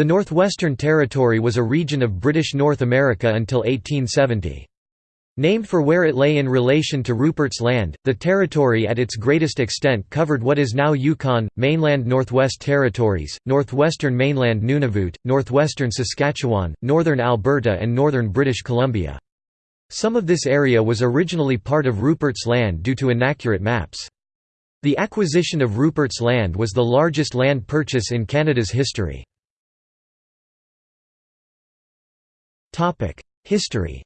The Northwestern Territory was a region of British North America until 1870. Named for where it lay in relation to Rupert's Land, the territory at its greatest extent covered what is now Yukon, mainland Northwest Territories, northwestern mainland Nunavut, northwestern Saskatchewan, northern Alberta and northern British Columbia. Some of this area was originally part of Rupert's Land due to inaccurate maps. The acquisition of Rupert's Land was the largest land purchase in Canada's history. History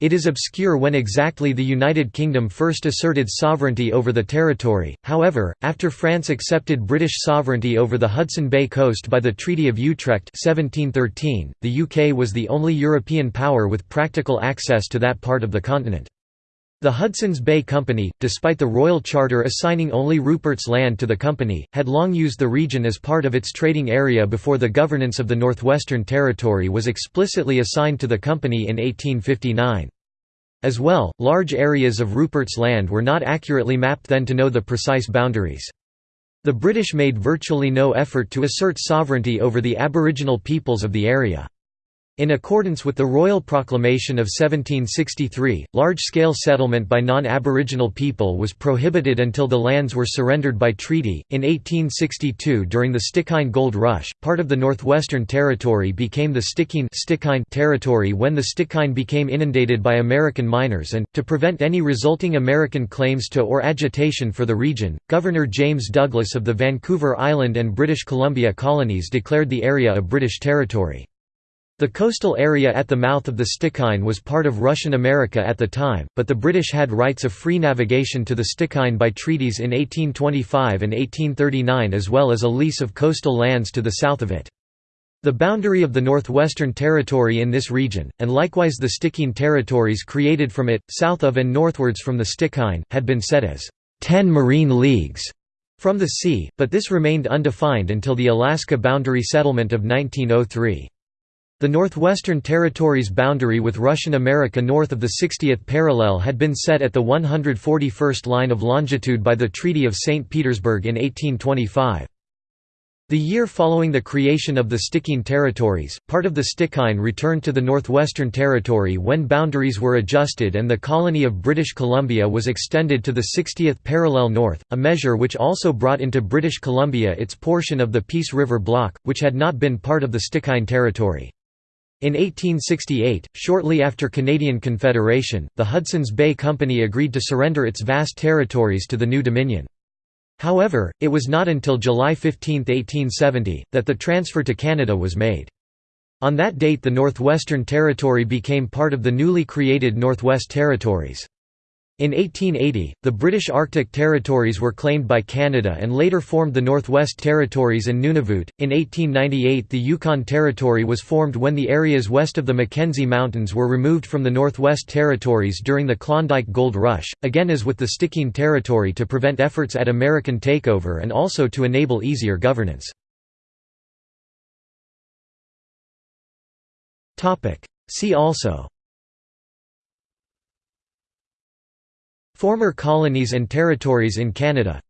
It is obscure when exactly the United Kingdom first asserted sovereignty over the territory, however, after France accepted British sovereignty over the Hudson Bay coast by the Treaty of Utrecht 1713, the UK was the only European power with practical access to that part of the continent. The Hudson's Bay Company, despite the Royal Charter assigning only Rupert's Land to the company, had long used the region as part of its trading area before the governance of the Northwestern Territory was explicitly assigned to the company in 1859. As well, large areas of Rupert's Land were not accurately mapped then to know the precise boundaries. The British made virtually no effort to assert sovereignty over the Aboriginal peoples of the area. In accordance with the Royal Proclamation of 1763, large-scale settlement by non-Aboriginal people was prohibited until the lands were surrendered by treaty. In 1862 during the Stikine Gold Rush, part of the Northwestern Territory became the Stikine Territory when the Stikine became inundated by American miners and, to prevent any resulting American claims to or agitation for the region, Governor James Douglas of the Vancouver Island and British Columbia colonies declared the area a British territory. The coastal area at the mouth of the Stikine was part of Russian America at the time, but the British had rights of free navigation to the Stikine by treaties in 1825 and 1839 as well as a lease of coastal lands to the south of it. The boundary of the Northwestern Territory in this region, and likewise the Stikine territories created from it, south of and northwards from the Stikine, had been set as 10 marine leagues from the sea, but this remained undefined until the Alaska Boundary Settlement of 1903. The Northwestern Territory's boundary with Russian America north of the 60th parallel had been set at the 141st line of longitude by the Treaty of St. Petersburg in 1825. The year following the creation of the Stikine territories, part of the Stikine returned to the Northwestern Territory when boundaries were adjusted and the colony of British Columbia was extended to the 60th parallel north, a measure which also brought into British Columbia its portion of the Peace River Block, which had not been part of the Stikine territory. In 1868, shortly after Canadian Confederation, the Hudson's Bay Company agreed to surrender its vast territories to the new Dominion. However, it was not until July 15, 1870, that the transfer to Canada was made. On that date the Northwestern Territory became part of the newly created Northwest Territories. In 1880, the British Arctic territories were claimed by Canada and later formed the Northwest Territories and Nunavut. In 1898, the Yukon Territory was formed when the areas west of the Mackenzie Mountains were removed from the Northwest Territories during the Klondike Gold Rush, again as with the Stikine Territory to prevent efforts at American takeover and also to enable easier governance. See also Former colonies and territories in Canada.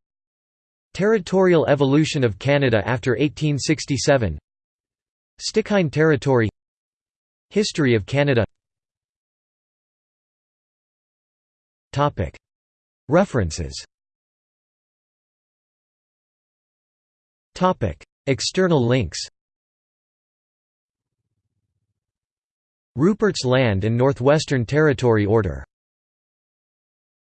Territorial evolution of Canada after 1867 Stikine Territory. History of Canada. References. External links. Rupert's Land and Northwestern Territory Order